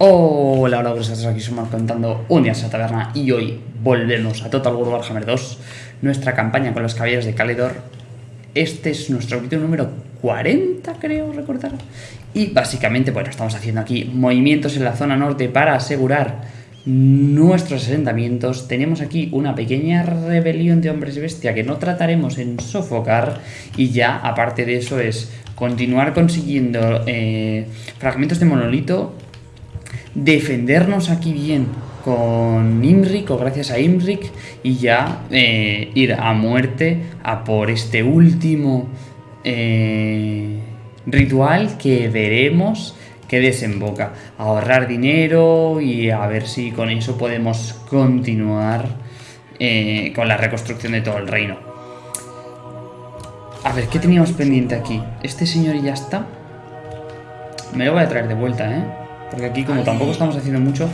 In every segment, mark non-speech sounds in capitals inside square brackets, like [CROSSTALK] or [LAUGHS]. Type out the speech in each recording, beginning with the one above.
Hola, hola, pues aquí somos contando un día en la taberna y hoy volvemos a Total War Warhammer 2, nuestra campaña con los caballeros de Calidor. Este es nuestro capítulo número 40, creo recordar. Y básicamente, bueno, estamos haciendo aquí movimientos en la zona norte para asegurar nuestros asentamientos. Tenemos aquí una pequeña rebelión de hombres bestia que no trataremos en sofocar. Y ya, aparte de eso, es continuar consiguiendo eh, fragmentos de monolito defendernos aquí bien con Imrik o gracias a Imrik y ya eh, ir a muerte a por este último eh, ritual que veremos que desemboca. Ahorrar dinero y a ver si con eso podemos continuar eh, con la reconstrucción de todo el reino. A ver, ¿qué teníamos pendiente aquí? Este señor ya está. Me lo voy a traer de vuelta, ¿eh? Porque aquí como tampoco estamos haciendo mucho...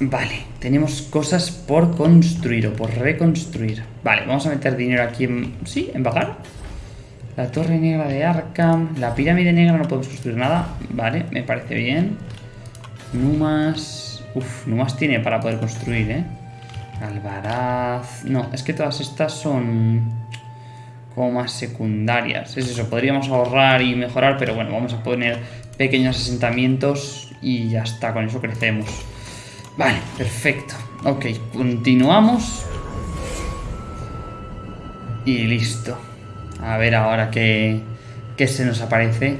Vale, tenemos cosas por construir o por reconstruir. Vale, vamos a meter dinero aquí en... Sí, en bajar. La torre negra de Arkham. La pirámide negra no podemos construir nada. Vale, me parece bien. Numas... Uf, Numas tiene para poder construir, ¿eh? Alvaraz... No, es que todas estas son como más secundarias. Es eso, podríamos ahorrar y mejorar, pero bueno, vamos a poner pequeños asentamientos y ya está, con eso crecemos. Vale, perfecto. Ok, continuamos. Y listo. A ver ahora qué, qué se nos aparece.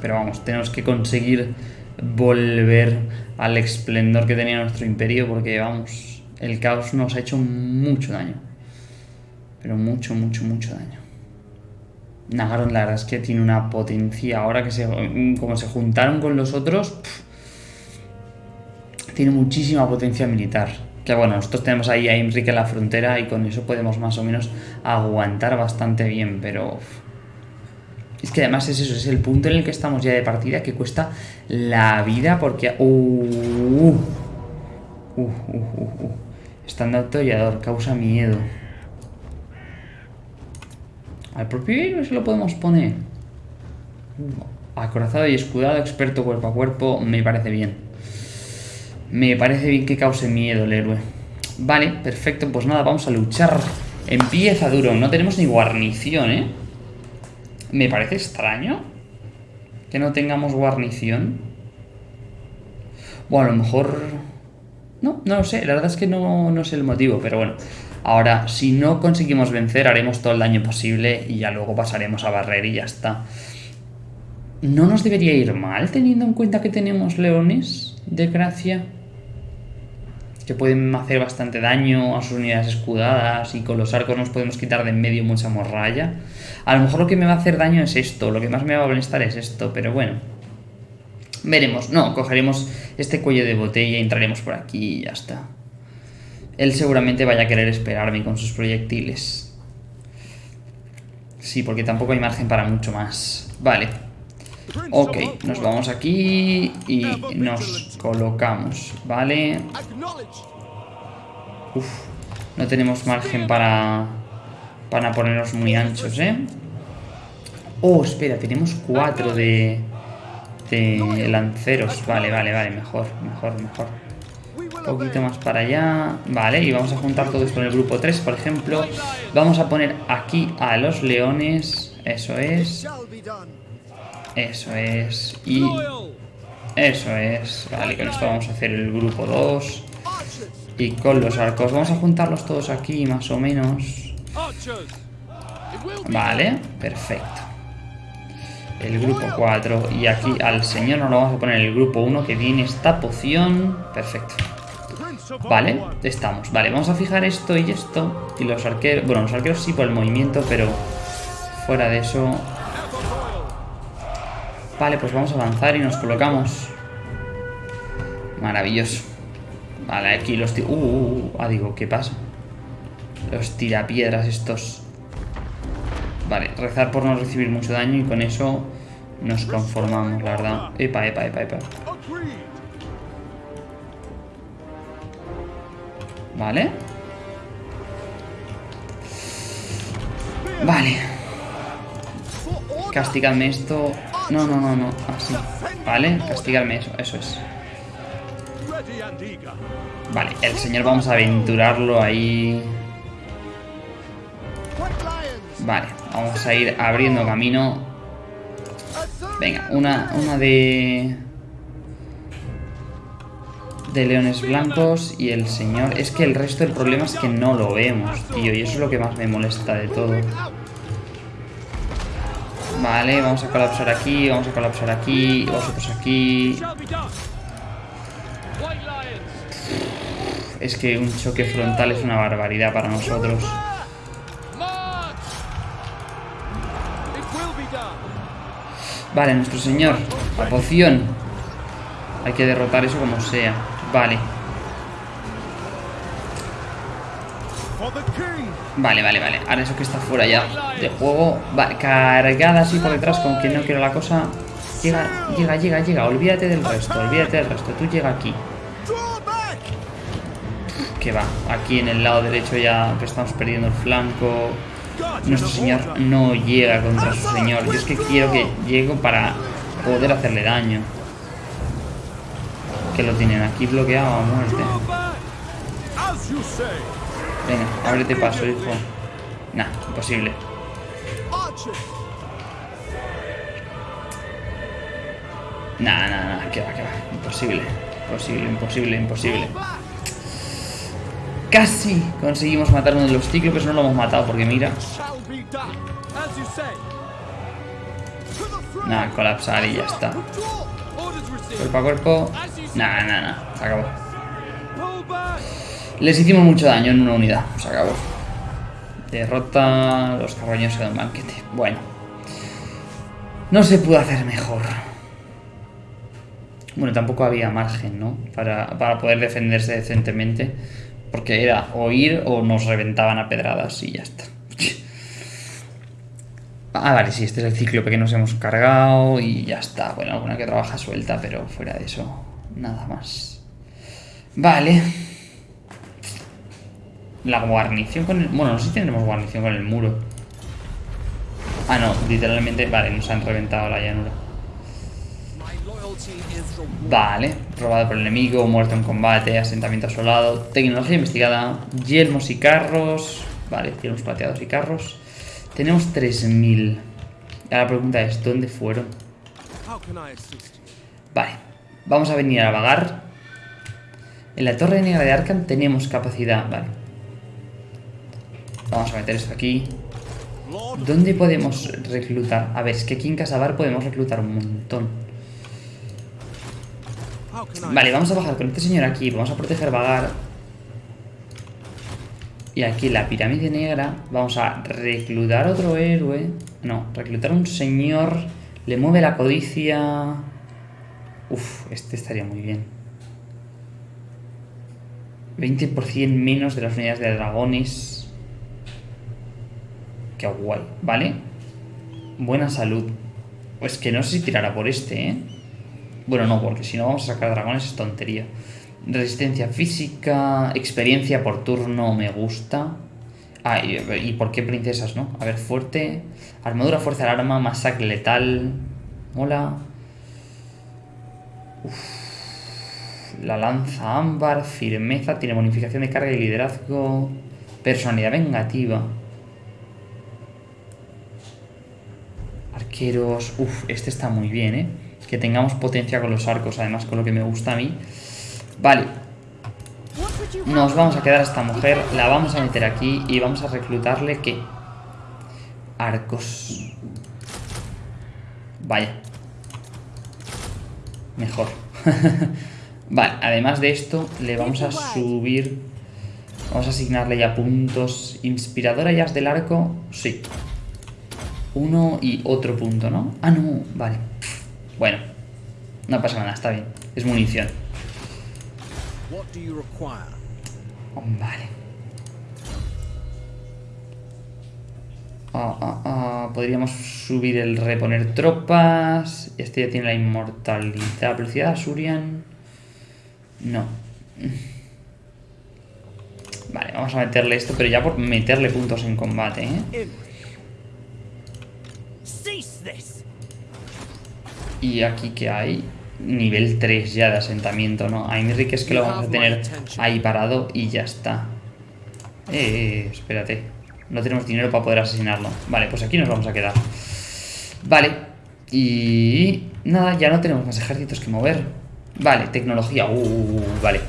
Pero vamos, tenemos que conseguir volver al esplendor que tenía nuestro imperio porque, vamos, el caos nos ha hecho mucho daño. Pero mucho, mucho, mucho daño. Nagaron la verdad es que tiene una potencia. Ahora que se, como se juntaron con los otros, tiene muchísima potencia militar. Que bueno, nosotros tenemos ahí a Enrique en la frontera y con eso podemos más o menos aguantar bastante bien, pero... Es que además es eso, es el punto en el que estamos ya de partida que cuesta la vida porque... Uh, uh, uh, Estando causa miedo. Al propio héroe se lo podemos poner. Acorazado y escudado, experto cuerpo a cuerpo, me parece bien. Me parece bien que cause miedo el héroe. Vale, perfecto, pues nada, vamos a luchar. Empieza duro, no tenemos ni guarnición, ¿eh? Me parece extraño que no tengamos guarnición. Bueno, a lo mejor... No, no lo sé, la verdad es que no, no sé el motivo, pero bueno. Ahora, si no conseguimos vencer, haremos todo el daño posible y ya luego pasaremos a barrer y ya está. ¿No nos debería ir mal teniendo en cuenta que tenemos leones de gracia? Que pueden hacer bastante daño a sus unidades escudadas y con los arcos nos podemos quitar de en medio mucha morralla. A lo mejor lo que me va a hacer daño es esto, lo que más me va a molestar es esto, pero bueno. Veremos, no, cogeremos este cuello de botella y entraremos por aquí y ya está. Él seguramente vaya a querer esperarme con sus proyectiles. Sí, porque tampoco hay margen para mucho más. Vale. Ok, nos vamos aquí y nos colocamos, ¿vale? Uf, no tenemos margen para, para ponernos muy anchos, ¿eh? Oh, espera, tenemos cuatro de, de lanceros. Vale, vale, vale, mejor, mejor, mejor poquito más para allá. Vale, y vamos a juntar todo esto en el grupo 3, por ejemplo. Vamos a poner aquí a los leones. Eso es. Eso es. Y... Eso es. Vale, con esto vamos a hacer el grupo 2. Y con los arcos. Vamos a juntarlos todos aquí, más o menos. Vale, perfecto. El grupo 4. Y aquí al señor nos lo vamos a poner el grupo 1 que tiene esta poción. Perfecto. Vale, estamos. Vale, vamos a fijar esto y esto. Y los arqueros... Bueno, los arqueros sí por el movimiento, pero fuera de eso... Vale, pues vamos a avanzar y nos colocamos. Maravilloso. Vale, aquí los... Uh, uh, uh, ah, digo, ¿qué pasa? Los tirapiedras estos. Vale, rezar por no recibir mucho daño y con eso nos conformamos, la verdad. Epa, epa, epa, epa. Vale. Vale. Castigadme esto. No, no, no, no. Así. Vale, castigarme eso, eso es. Vale, el señor vamos a aventurarlo ahí. Vale, vamos a ir abriendo camino. Venga, una, una de... De leones blancos y el señor... Es que el resto del problema es que no lo vemos, tío. Y eso es lo que más me molesta de todo. Vale, vamos a colapsar aquí, vamos a colapsar aquí, vosotros aquí. Es que un choque frontal es una barbaridad para nosotros. Vale, nuestro señor. La poción. Hay que derrotar eso como sea. Vale. Vale, vale, vale. Ahora eso que está fuera ya de juego. Vale, cargada así por detrás, como que no quiero la cosa. Llega, llega, llega, llega. Olvídate del resto, olvídate del resto. Tú llega aquí. Que va. Aquí en el lado derecho ya que estamos perdiendo el flanco. Nuestro señor no llega contra su señor. Yo es que quiero que llegue para poder hacerle daño. Que lo tienen aquí bloqueado a muerte. Venga, ábrete paso, hijo. Nah, imposible. Nah, nah, nah, que va, que va. Imposible. Imposible, imposible, imposible. Casi conseguimos matar uno de los cíclopes, no lo hemos matado porque mira. Nada, colapsar y ya está. Cuerpo a cuerpo. Nah, nah, nah. Se acabó. Les hicimos mucho daño en una unidad. Se acabó. Derrota los carroños de un banquete. Bueno. No se pudo hacer mejor. Bueno, tampoco había margen, ¿no? Para, para poder defenderse decentemente. Porque era o ir o nos reventaban a pedradas y ya está. [LAUGHS] Ah, vale, sí, este es el cíclope que nos hemos cargado y ya está. Bueno, alguna que trabaja suelta, pero fuera de eso, nada más. Vale. La guarnición con el... Bueno, no sé si tendremos guarnición con el muro. Ah, no, literalmente... Vale, nos han reventado la llanura. Vale, robado por el enemigo, muerto en combate, asentamiento asolado, tecnología investigada, yelmos y carros. Vale, yelmos plateados y carros. Tenemos 3000. Ahora la pregunta es, ¿dónde fueron? Vale, vamos a venir a vagar. En la torre negra de Arkham tenemos capacidad, vale. Vamos a meter esto aquí. ¿Dónde podemos reclutar? A ver, es que aquí en Casabar podemos reclutar un montón. Vale, vamos a bajar con este señor aquí. Vamos a proteger vagar. Y aquí la pirámide negra vamos a reclutar otro héroe. No, reclutar un señor. Le mueve la codicia. Uf, este estaría muy bien. 20% menos de las unidades de dragones. Qué guay, ¿vale? Buena salud. Pues que no sé si tirará por este, ¿eh? Bueno, no, porque si no vamos a sacar dragones es tontería. Resistencia física, experiencia por turno me gusta. Ah, y, por qué princesas, ¿no? A ver, fuerte. Armadura, fuerza del arma, masacre letal. Mola. Uf. La lanza ámbar, firmeza, tiene bonificación de carga y liderazgo. Personalidad vengativa. Arqueros. Uf, este está muy bien, ¿eh? Que tengamos potencia con los arcos, además con lo que me gusta a mí. Vale, nos vamos a quedar a esta mujer, la vamos a meter aquí y vamos a reclutarle ¿qué? Arcos. Vaya. Mejor. [LAUGHS] vale, además de esto, le vamos a subir... Vamos a asignarle ya puntos. Inspiradora ya del arco, sí. Uno y otro punto, ¿no? Ah, no, vale. Bueno, no pasa nada, está bien. Es munición. What do you require? Vale. Ah, ah, ah, Podríamos subir el reponer tropas. Este ya tiene la inmortalidad. Velocidad Asurian. No. Vale, vamos a meterle esto, pero ya por meterle puntos en combate, ¿eh? Y aquí que hay nivel 3 ya de asentamiento, ¿no? A Imric es que lo vamos a tener ahí parado y ya está. Eh, eh, espérate. No tenemos dinero para poder asesinarlo. Vale, pues aquí nos vamos a quedar. Vale. Y... Nada, ya no tenemos más ejércitos que mover. Vale, tecnología. Uh, vale.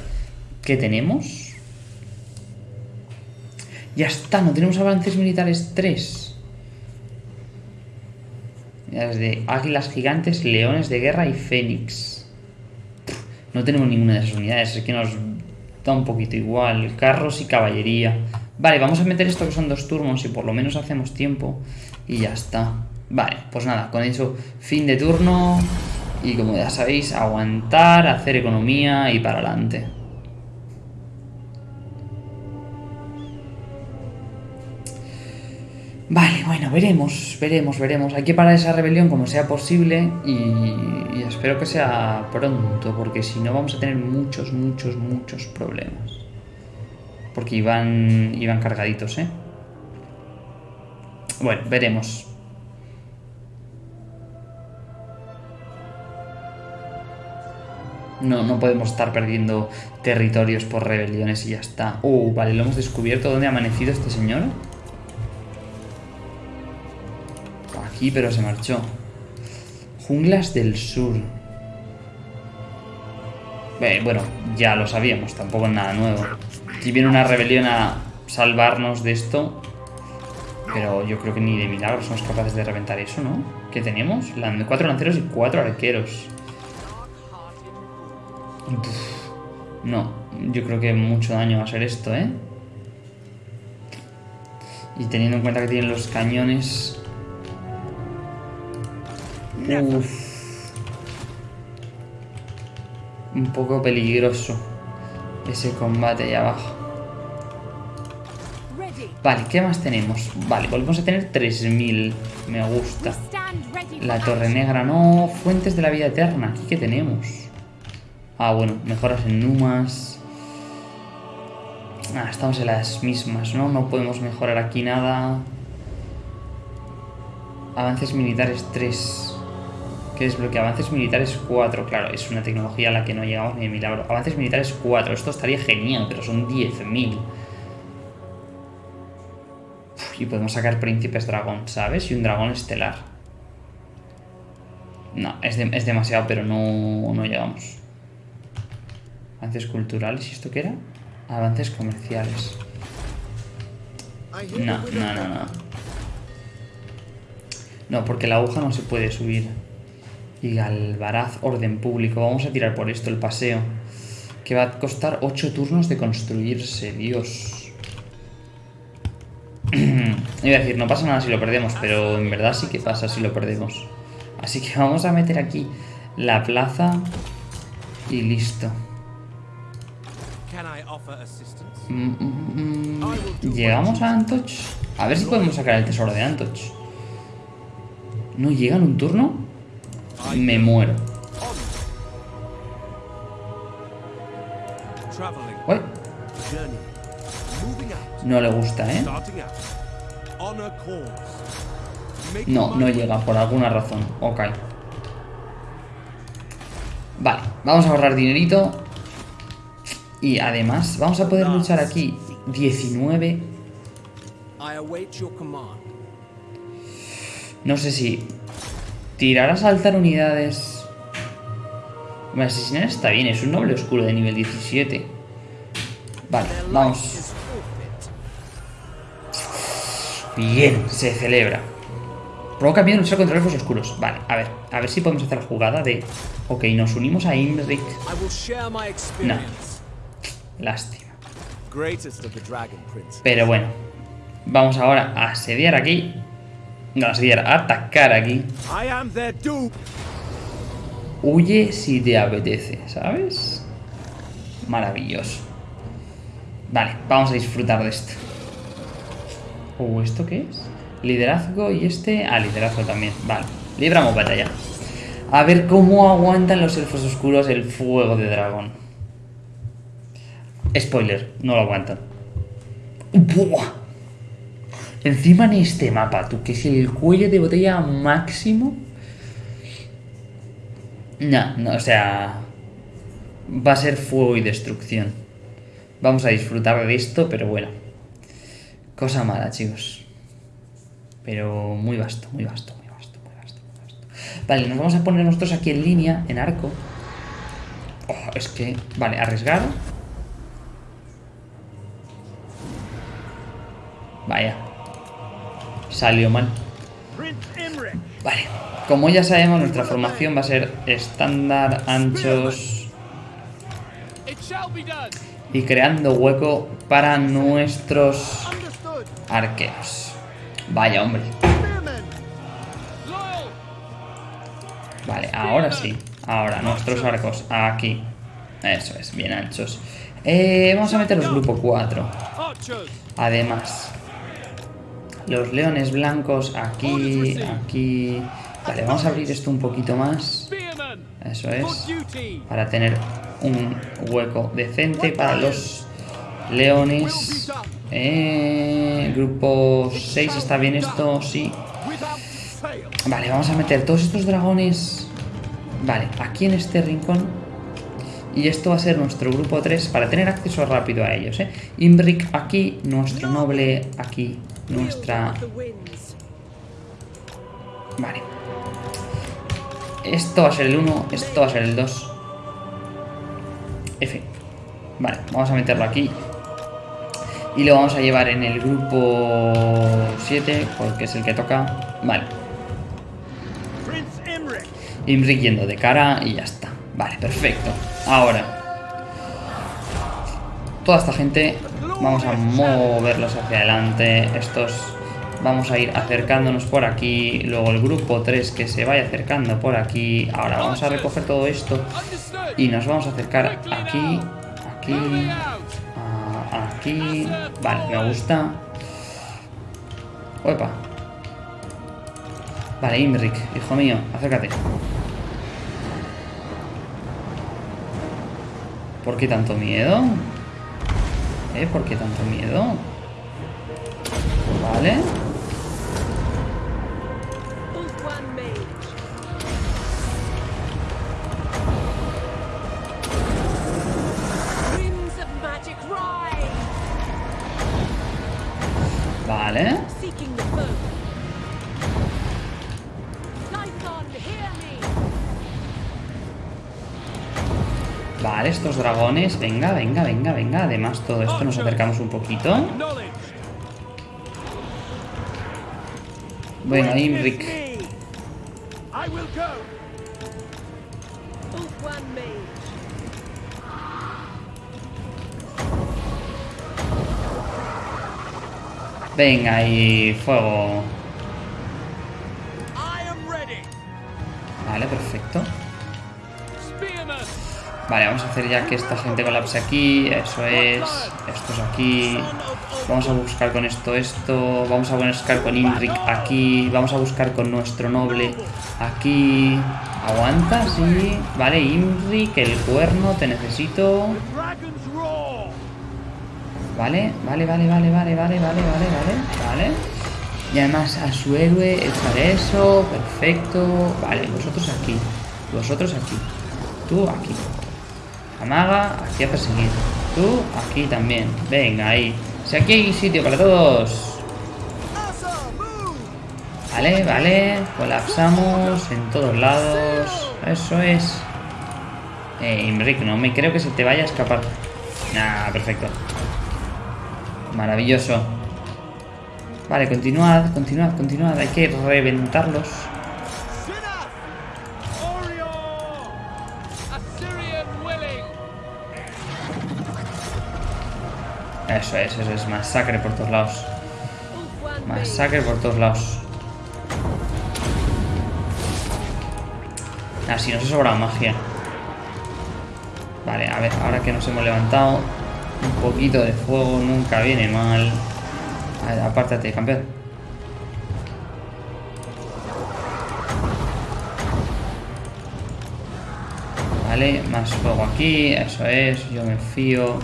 ¿Qué tenemos? Ya está, no tenemos avances militares 3. Desde águilas gigantes, leones de guerra y fénix. No tenemos ninguna de esas unidades, es que nos da un poquito igual. Carros y caballería. Vale, vamos a meter esto que son dos turnos y por lo menos hacemos tiempo. Y ya está. Vale, pues nada, con eso, fin de turno. Y como ya sabéis, aguantar, hacer economía y para adelante. Vale, bueno, veremos, veremos, veremos. Hay que parar esa rebelión como sea posible y, y espero que sea pronto, porque si no vamos a tener muchos, muchos, muchos problemas. Porque iban, iban cargaditos, ¿eh? Bueno, veremos. No, no podemos estar perdiendo territorios por rebeliones y ya está. Uh, vale, lo hemos descubierto. ¿Dónde ha amanecido este señor? Aquí, pero se marchó. Junglas del Sur. Eh, bueno, ya lo sabíamos, tampoco es nada nuevo. Aquí viene una rebelión a salvarnos de esto. Pero yo creo que ni de milagro somos capaces de reventar eso, ¿no? ¿Qué tenemos? Cuatro lanceros y cuatro arqueros. No, yo creo que mucho daño va a ser esto, ¿eh? Y teniendo en cuenta que tienen los cañones... Uf. Un poco peligroso ese combate ahí abajo. Vale, ¿qué más tenemos? Vale, volvemos a tener 3000. Me gusta. La Torre. Negra, no. Fuentes de la vida eterna. ¿Aquí qué tenemos? Ah, bueno, mejoras en Numas. Ah, estamos en las mismas, ¿no? No podemos mejorar aquí nada. Avances militares 3. ¿Qué desbloquea? Avances militares 4. Claro, es una tecnología a la que no llegamos ni de milagro. Avances militares 4. Esto estaría genial, pero son 10.000. Uf, Y podemos sacar príncipes dragón, ¿sabes? Y un dragón estelar. No, es, es demasiado, pero no, no llegamos. Avances culturales, ¿y esto qué era? Avances comerciales. No, no, no, no. No, porque la aguja no se puede subir. Y Galvaraz, orden público. Vamos a tirar por esto el paseo. Que va a costar 8 turnos de construirse, Dios. [CLEARS THROAT] Iba a decir, no pasa nada si lo perdemos, pero en verdad sí que pasa si lo perdemos. Así que [LAUGHS] vamos a meter aquí la plaza y listo. Mm, mm, mm. Llegamos a Antoch. A ver si podemos sacar el tesoro de Antoch. ¿No llega en un turno? Me muero. Uy, no le gusta, ¿eh? No, no llega, por alguna razón. Ok. Vale, vamos a ahorrar dinerito. Y además, vamos a poder luchar aquí 19. I await your command. No sé si tirar a saltar unidades. Hombre, asesinar está bien, es un noble oscuro de nivel 17. Vale, vamos. Bien, se celebra. Provoca miedo luchar contra elfos oscuros. Vale, a ver, a ver si podemos hacer la jugada de. Ok, nos unimos a Imric. Experience. Lástima. Pero bueno, vamos ahora a asediar aquí. No, a atacar aquí. Huye si te apetece, ¿sabes? Maravilloso. Vale, vamos a disfrutar de esto. Uh, ¿esto qué es? Liderazgo y este... Ah, liderazgo también. Vale, libramos batalla. A ver cómo aguantan los elfos oscuros el fuego de dragón. Spoiler, no lo aguantan. ¡Buah! Encima en este mapa, tú, que es el cuello de botella máximo. No, no, o sea... Va a ser fuego y destrucción. Vamos a disfrutar de esto, pero bueno. Cosa mala, chicos. Pero muy vasto, muy vasto, muy vasto, muy vasto, muy vasto. Vale, nos vamos a poner nosotros aquí en línea, en arco. Oh, es que... Vale, arriesgar. Vaya. Salió mal. Vale. Como ya sabemos, nuestra formación va a ser estándar, anchos y creando hueco para nuestros arqueros. Vaya, hombre. Vale, ahora sí. Ahora, nuestros arcos aquí. Eso es, bien anchos. Eh, vamos a meter los grupo 4. Archers. Además, los leones blancos aquí, aquí. Vale, vamos a abrir esto un poquito más. Eso es. Para tener un hueco decente para los leones. Eh, grupo 6, ¿está bien esto? Sí. Vale, vamos a meter todos estos dragones. Vale, aquí en este rincón. Y esto va a ser nuestro grupo 3 para tener acceso rápido a ellos. ¿eh? Imbric aquí, nuestro noble aquí, nuestra... Vale. Esto va a ser el 1, esto va a ser el 2. F. Vale, vamos a meterlo aquí. Y lo vamos a llevar en el grupo 7, porque es el que toca. Vale. Imric yendo de cara y ya está. Vale, perfecto. Ahora. Toda esta gente vamos a moverlos hacia adelante. Estos vamos a ir acercándonos por aquí. Luego el grupo 3 que se vaya acercando por aquí. Ahora vamos a recoger todo esto. Y nos vamos a acercar aquí. Aquí. Aquí. Vale, me gusta. Opa. Vale, Imric, hijo mío, acércate. ¿Por qué tanto miedo? ¿Eh? ¿Por qué tanto miedo? Vale. Dragones. Venga, venga, venga, venga. Además, todo esto nos acercamos un poquito. Bueno, Imric. Venga, y fuego. Vale, vamos a hacer ya que esta gente colapse aquí. Eso es. Estos aquí. Vamos a buscar con esto esto. Vamos a buscar con Imric aquí. Vamos a buscar con nuestro noble aquí. Aguanta, sí. Vale, Imric, el cuerno, te necesito. Vale, vale, vale, vale, vale, vale, vale, vale, vale, vale. Y además a su héroe echaré eso, perfecto. Vale, vosotros aquí, vosotros aquí, tú aquí. Amaga, aquí a perseguir. Tú aquí también. Venga, ahí. Si aquí hay sitio para todos. Vale, vale. Colapsamos en todos lados. Eso es. Eh, Imric, no me creo que se te vaya a escapar. Nah, perfecto. Maravilloso. Vale, continuad, continuad, continuad. Hay que reventarlos. Eso es, eso es. Masacre por todos lados. Masacre por todos lados. Ah, si nos ha sobrado magia. Vale, a ver, ahora que nos hemos levantado, un poquito de fuego nunca viene mal. A ver, apártate, campeón. Vale, más fuego aquí, eso es, yo me fío.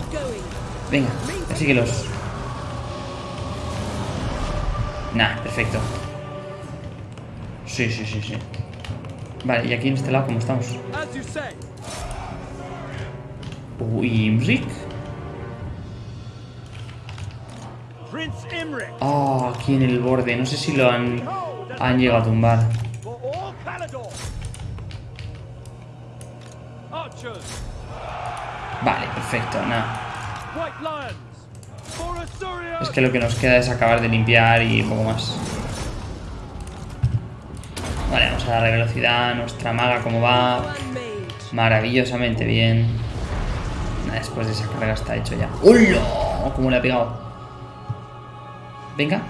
Going. Venga, persíguelos. Nah, perfecto. Sí, sí, sí, sí. Vale, y aquí en este lado, ¿cómo estamos? Uy, Imric. Ah, aquí en el borde. No sé si lo han, han llegado a tumbar. Vale, perfecto, nada. Es que lo que nos queda es acabar de limpiar y un poco más. Vale, vamos a darle velocidad. Nuestra maga, ¿cómo va? Maravillosamente bien. Después de esa carga está hecho ya. ¡Hola! ¿Cómo le ha pegado? Venga.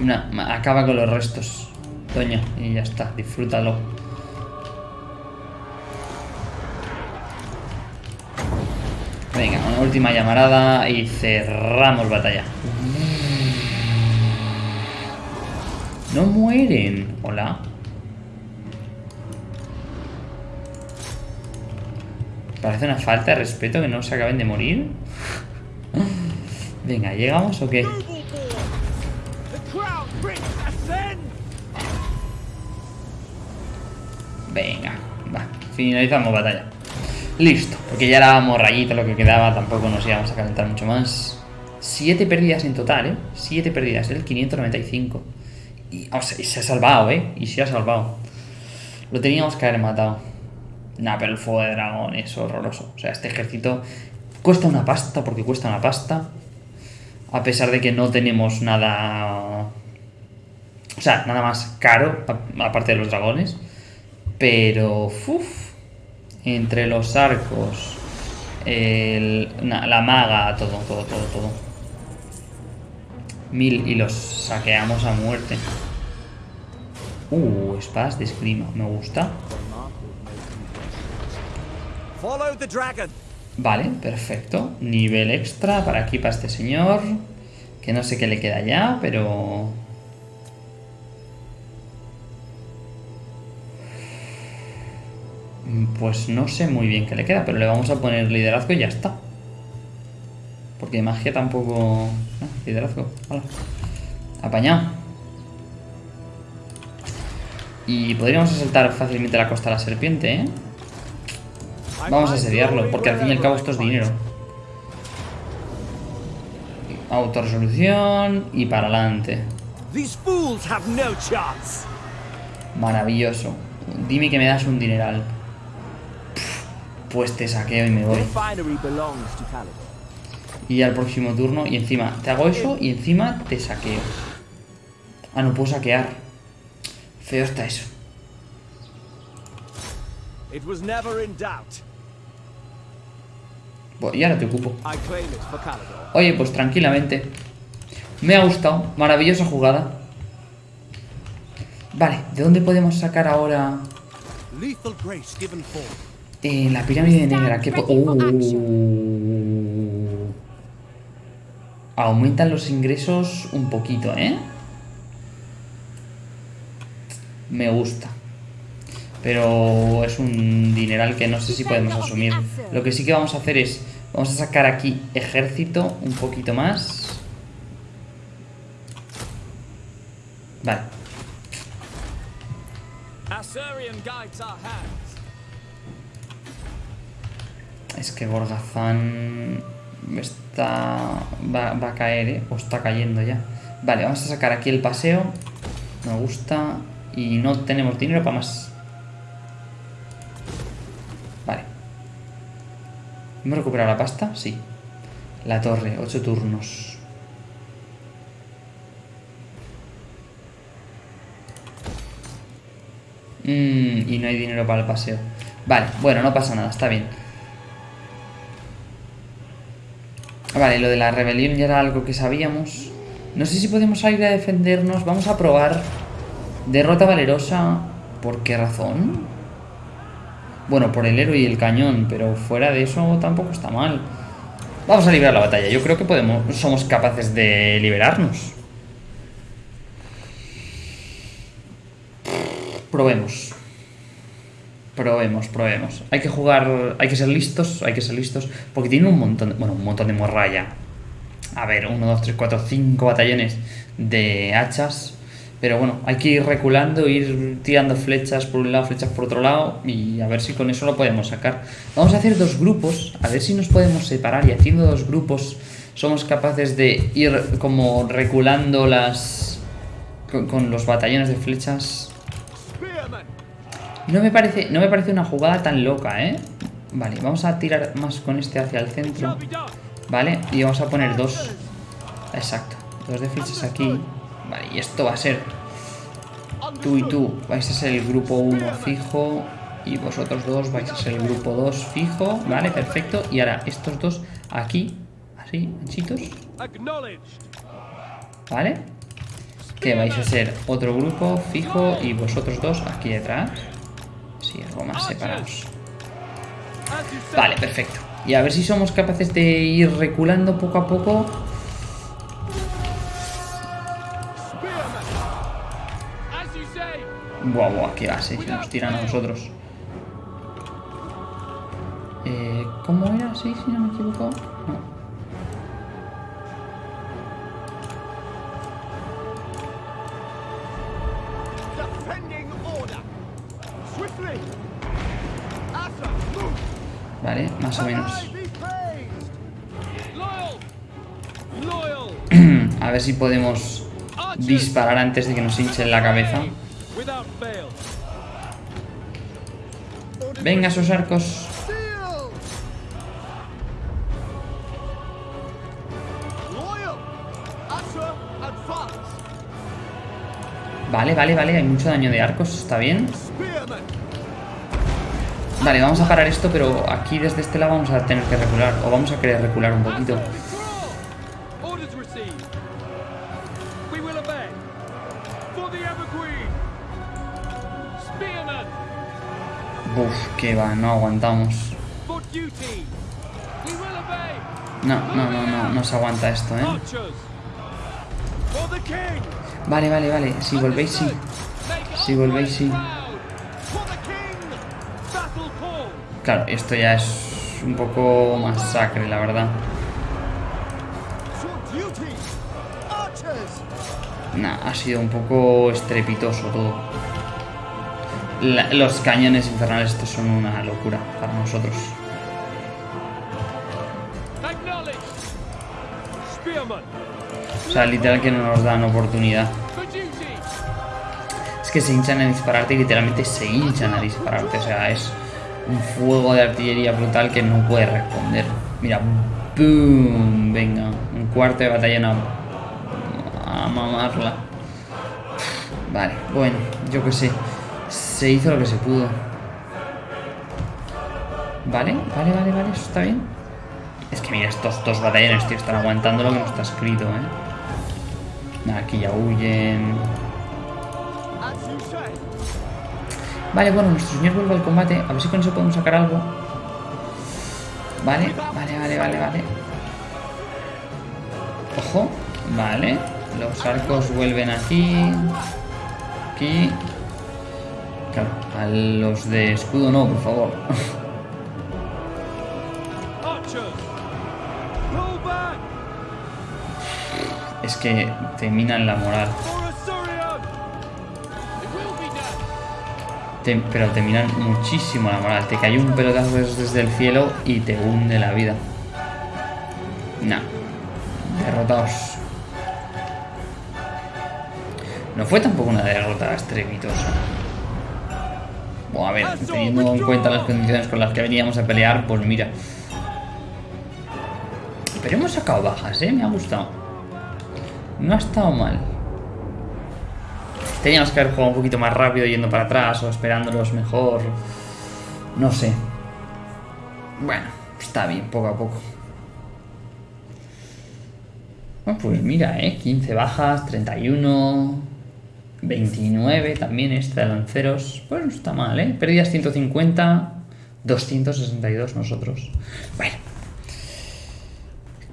Una, acaba con los restos. Toño, y ya está, disfrútalo. Venga, una última llamarada y cerramos batalla. No mueren. Hola. Parece una falta de respeto que no se acaben de morir. [LAUGHS] Venga, ¿llegamos o qué? Venga, va, finalizamos batalla. Listo, porque ya éramos rayito lo que quedaba, tampoco nos íbamos a calentar mucho más. Siete pérdidas en total, ¿eh? Siete pérdidas, el 595. Y, se ha salvado, ¿eh? Y se ha salvado. Lo teníamos que haber matado. Nah, pero el fuego de dragón es horroroso. O sea, este ejército cuesta una pasta, porque cuesta una pasta. A pesar de que no tenemos nada... O sea, nada más caro, aparte de los dragones. Pero, uff, entre los arcos, el- na- la maga, todo, todo, todo, todo. Mil y los saqueamos a muerte. Uh, espadas de esgrima, me gusta. Follow the dragon. Vale, perfecto. Nivel extra para aquí, para este señor. Que no sé qué le queda ya, pero... Pues no sé muy bien qué le queda, pero le vamos a poner liderazgo y ya está. Porque magia tampoco... Ah, liderazgo, hala. Apañado. Y podríamos asaltar fácilmente la costa de la serpiente, ¿eh? Vamos a asediarlo, porque al fin y al cabo esto es dinero. Autorresolución y para adelante. Maravilloso. Dime que me das un dineral. Pues te saqueo y me voy. Y al próximo turno, y encima te hago eso y encima te saqueo. Ah, no puedo saquear. Feo está eso. Bueno, y ahora te ocupo. Oye, pues tranquilamente. Me ha gustado. Maravillosa jugada. Vale, ¿de dónde podemos sacar ahora Eh, la pirámide negra? ¿Qué po- Ready for Oh. Aumentan los ingresos un poquito, ¿eh? Me gusta. Pero es un dineral que no sé si podemos asumir. Lo que sí que vamos a hacer es... Vamos a sacar aquí ejército un poquito más. Vale. Es que Gorgazán está va, a caer, ¿eh? O está cayendo ya. Vale, vamos a sacar aquí el paseo. Me gusta. Y no tenemos dinero para más. Vale. ¿Hemos recuperado la pasta? Sí. La torre, 8 turnos. Mm, y no hay dinero para el paseo. Vale, bueno, no pasa nada, está bien. Vale, lo de la rebelión ya era algo que sabíamos. No sé si podemos salir a defendernos. Vamos a probar. Derrota valerosa. ¿Por qué razón? Bueno, por el héroe y el cañón, pero fuera de eso tampoco está mal. Vamos a librar la batalla. Yo creo que podemos, somos capaces de liberarnos. Probemos. Probemos, probemos. Hay que jugar, hay que ser listos, hay que ser listos, porque tiene un montón, de- bueno, un montón de morralla. A ver, 1, 2, 3, 4, 5 batallones de hachas. Pero bueno, hay que ir reculando, ir tirando flechas por un lado, flechas por otro lado y a ver si con eso lo podemos sacar. Vamos a hacer dos grupos, a ver si nos podemos separar y haciendo dos grupos somos capaces de ir como reculando las... con los batallones de flechas. No me parece, no me parece una jugada tan loca, ¿eh? Vale, vamos a tirar más con este hacia el centro. Vale, y vamos a poner dos. Exacto, dos de flechas aquí. Vale, y esto va a ser tú y tú. Vais a ser el grupo 1 fijo. Y vosotros dos vais a ser el grupo 2 fijo. Vale, perfecto. Y ahora estos dos aquí, así, anchitos. Vale. Que vais a ser otro grupo fijo y vosotros dos aquí detrás. Algo más separados. Vale, perfecto. Y a ver si somos capaces de ir reculando poco a poco. Buah, buah, qué base, si nos tiran a nosotros. Eh, ¿Cómo era? Sí, si no me equivoco. No. Más o menos. [CLEARS THROAT] A ver si podemos disparar antes de que nos hinchen la cabeza. Venga, esos arcos. Vale, vale, vale, hay mucho daño de arcos, está bien. Vale, vamos a parar esto, pero aquí desde este lado vamos a tener que recular. O vamos a querer recular un poquito. Uf, que va, no aguantamos. No, no, no, no, no se aguanta esto, ¿eh? Vale, vale, vale, si volvéis, sí. Si volvéis, sí. Claro, esto ya es un poco masacre, la verdad. Nah, ha sido un poco estrepitoso todo. Los cañones infernales estos son una locura para nosotros. O sea, literal que no nos dan oportunidad. Es que se hinchan a dispararte y literalmente se hinchan a dispararte. O sea, es un fuego de artillería brutal que no puede responder. Mira, ¡boom! Venga, un cuarto de batallón a, mamarla. Vale, bueno, yo qué sé. Se hizo lo que se pudo. Vale, vale, vale, vale, eso está bien. Es que mira, estos dos batallones, tío, están aguantando lo que no está escrito, ¿eh? Aquí ya huyen. Vale, bueno, nuestro señor vuelve al combate. A ver si con eso podemos sacar algo. Vale, vale, vale, vale, vale. Ojo, vale. Los arcos vuelven aquí. Aquí. Claro, a los de escudo no, por favor. [LAUGHS] Es que te minan la moral. Te- pero te minan muchísimo la moral. Te cae un pelotazo des- desde el cielo y te hunde la vida. Nah. Derrotados. No fue tampoco una derrota estrepitosa. Bueno, a ver, teniendo en cuenta las condiciones con las que veníamos a pelear, pues mira. Pero hemos sacado bajas, ¿eh? Me ha gustado. No ha estado mal. Teníamos que haber jugado un poquito más rápido yendo para atrás o esperándolos mejor. No sé. Bueno, está bien, poco a poco. Bueno, pues mira, ¿eh? 15 bajas, 31, 29 también este de lanceros. Pues no está mal, ¿eh? Pérdidas 150, 262 nosotros. Bueno.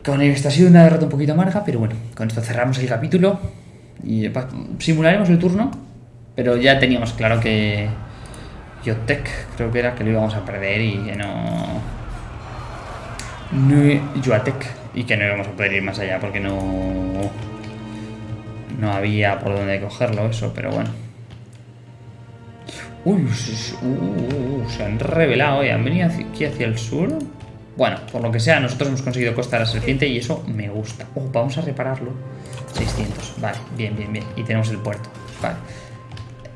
Con esto ha sido una derrota un poquito amarga, pero bueno, con esto cerramos el capítulo y simularemos el turno, pero ya teníamos claro que Yotek creo que era que lo íbamos a perder y que no... no Yoatek y que no íbamos a poder ir más allá porque no... No había por dónde cogerlo eso, pero bueno. Uy, uh, se han revelado, ¿eh? Han venido aquí hacia el sur. Bueno, por lo que sea, nosotros hemos conseguido Costa la Serpiente y eso me gusta. Oh, vamos a repararlo. 600. Vale, bien, bien, bien. Y tenemos el puerto. Vale.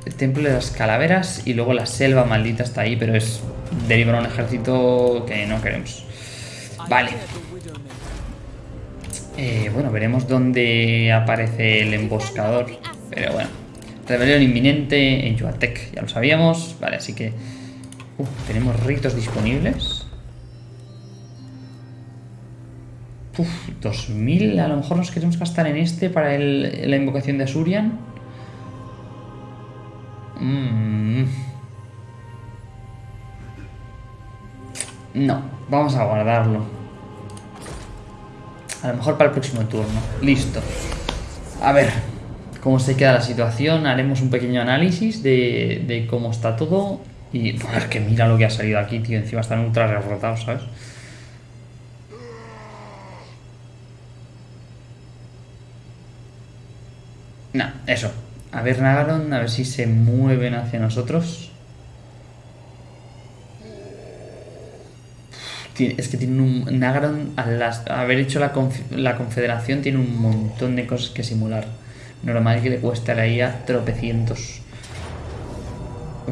El templo de las calaveras y luego la selva maldita está ahí, pero es derivar un ejército que no queremos. Vale. Eh, bueno, veremos dónde aparece el emboscador. Pero bueno. Rebelión inminente en Yuatec, ya lo sabíamos. Vale, así que... Uf, tenemos ritos disponibles. Uf, 2000. A lo mejor nos queremos gastar en este para la invocación de Asurian. Mm. No, vamos a guardarlo. A lo mejor para el próximo turno. Listo. A ver cómo se queda la situación. Haremos un pequeño análisis de, cómo está todo. Y es que mira lo que ha salido aquí, tío. Encima están ultra reforzados, ¿sabes? No, eso. A ver Nagaron, a ver si se mueven hacia nosotros. Es que tiene un. Nagaron, al haber hecho la, conf- la confederación, tiene un montón de cosas que simular. Normal que le cueste a la IA tropecientos.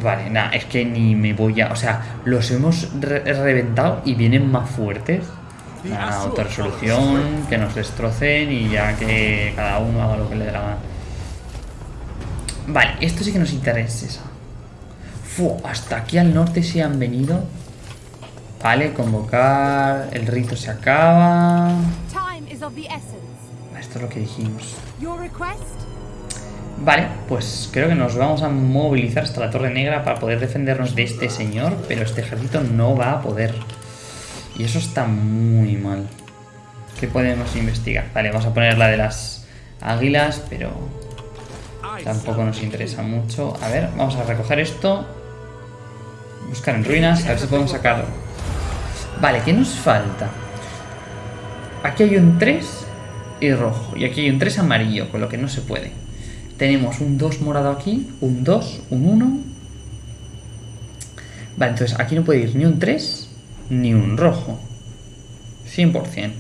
Vale, nada, es que ni me voy a. O sea, los hemos re- reventado y vienen más fuertes. Nada, autorresolución, que nos destrocen y ya que cada uno haga lo que le dé la gana. Vale, esto sí que nos interesa. Fu, hasta aquí al norte se han venido. Vale, convocar. El rito se acaba. Esto es lo que dijimos. Vale, pues creo que nos vamos a movilizar hasta la Torre Negra para poder defendernos de este señor, pero este ejército no va a poder. Y eso está muy mal. ¿Qué podemos investigar? Vale, vamos a poner la de las águilas, pero tampoco nos interesa mucho. A ver, vamos a recoger esto. Buscar en ruinas, a ver si podemos sacar... Vale, ¿qué nos falta? Aquí hay un 3 y rojo. Y aquí hay un 3 amarillo, con lo que no se puede. Tenemos un 2 morado aquí, un 2, un 1. Vale, entonces aquí no puede ir ni un 3 ni un rojo. 100%.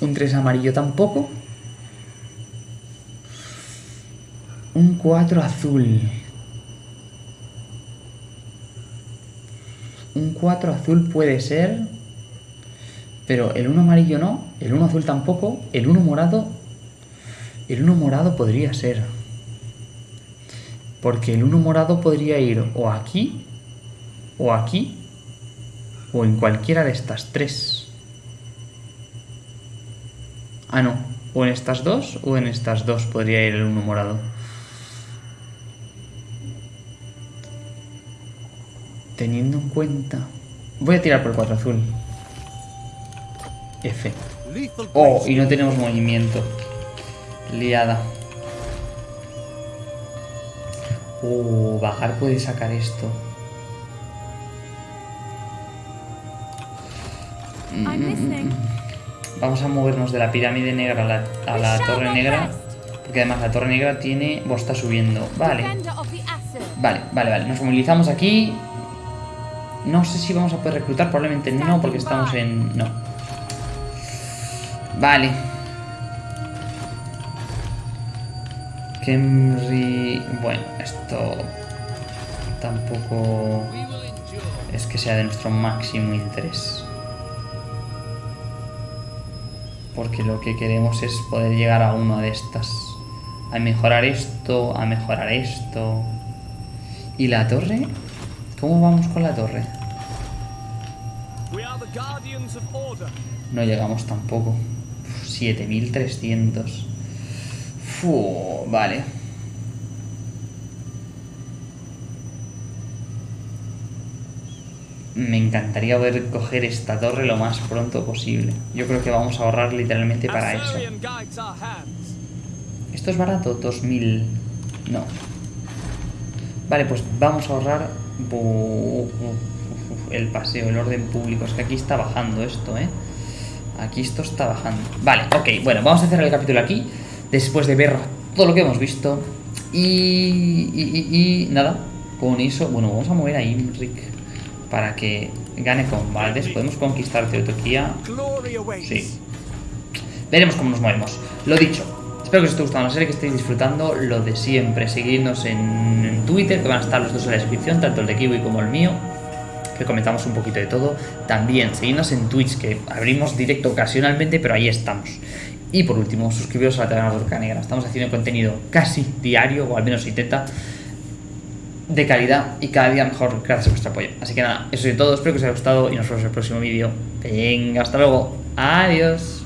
Un 3 amarillo tampoco. Un 4 azul. Un 4 azul puede ser. Pero el 1 amarillo no. El 1 azul tampoco. El 1 morado. El 1 morado podría ser. Porque el 1 morado podría ir o aquí. O aquí. O en cualquiera de estas tres. Ah, no. O en estas dos o en estas dos podría ir el 1 morado. Teniendo en cuenta... Voy a tirar por el 4 azul. F. Oh, y no tenemos movimiento. Liada. Oh, bajar puede sacar esto. I'm listening. Vamos a movernos de la pirámide negra a la, a la torre negra. Porque además la torre negra tiene... Vos está subiendo. Vale. Vale, vale, vale. Nos movilizamos aquí. No sé si vamos a poder reclutar. Probablemente no, porque estamos en... No. Vale. Kemri... Bueno, esto... Tampoco... Es que sea de nuestro máximo interés. Porque lo que queremos es poder llegar a una de estas. A mejorar esto, a mejorar esto. ¿Y la torre? ¿Cómo vamos con la torre? No llegamos tampoco. Uf, 7300. Fu, vale. Me encantaría poder coger esta torre lo más pronto posible. Yo creo que vamos a ahorrar literalmente para eso. ¿Esto es barato? 2000. No. Vale, pues vamos a ahorrar. El paseo, el orden público. Es que aquí está bajando esto, ¿eh? Aquí esto está bajando. Vale, ok. Bueno, vamos a cerrar el capítulo aquí. después de ver todo lo que hemos visto. Y, y, y- y nada, con eso, bueno, vamos a mover a Imric para que gane con Valdes. Podemos conquistar Teotoquía. Sí. Veremos cómo nos movemos. Lo dicho, espero que os esté gustando la serie, que estéis disfrutando lo de siempre. Seguidnos en, Twitter, que van a estar los dos en la descripción, tanto el de Kiwi como el mío, que comentamos un poquito de todo. También seguidnos en Twitch, que abrimos directo ocasionalmente, pero ahí estamos. Y por último, suscribiros a la Taberna Turca Negra. Estamos haciendo contenido casi diario, o al menos intenta, de calidad y cada día mejor gracias a vuestro apoyo. Así que nada, eso es todo. Espero que os haya gustado y nos vemos en el próximo vídeo. Venga, hasta luego. Adiós.